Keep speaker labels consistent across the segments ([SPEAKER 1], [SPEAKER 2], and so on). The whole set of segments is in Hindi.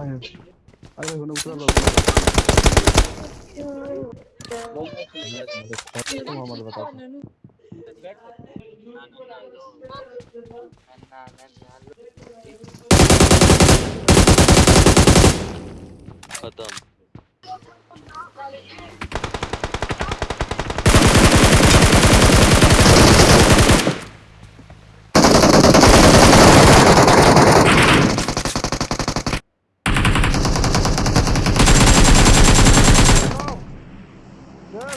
[SPEAKER 1] अरे मैंने उतर लो खत्म।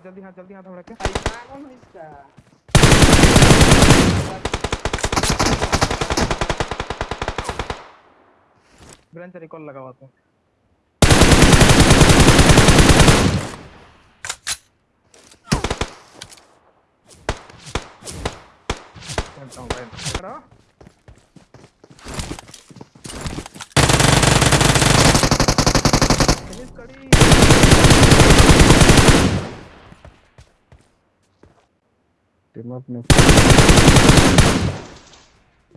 [SPEAKER 2] हाँ जल्दी हाँ जल्दी हाँ थोड़ा क्या ब्रांच रिकॉल लगा हुआ था चलता हूँ भाई करो
[SPEAKER 1] टीम अप ने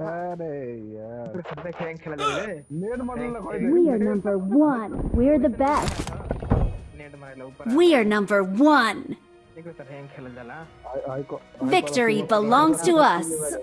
[SPEAKER 1] अरे यार
[SPEAKER 2] सबने खेल खेला जाए
[SPEAKER 1] नेट मारने लगा
[SPEAKER 3] We are number one. We're the best.
[SPEAKER 2] Net मारे ऊपर
[SPEAKER 3] We are number one.
[SPEAKER 2] देखो सर हैंग खेला जाला
[SPEAKER 1] आई आई को
[SPEAKER 3] Victory belongs to us.